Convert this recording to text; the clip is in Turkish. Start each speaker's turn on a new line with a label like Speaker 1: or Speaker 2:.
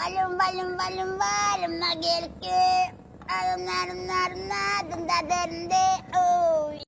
Speaker 1: Balım balım balım balım na gelke. Alım narım narım nadım da derinde.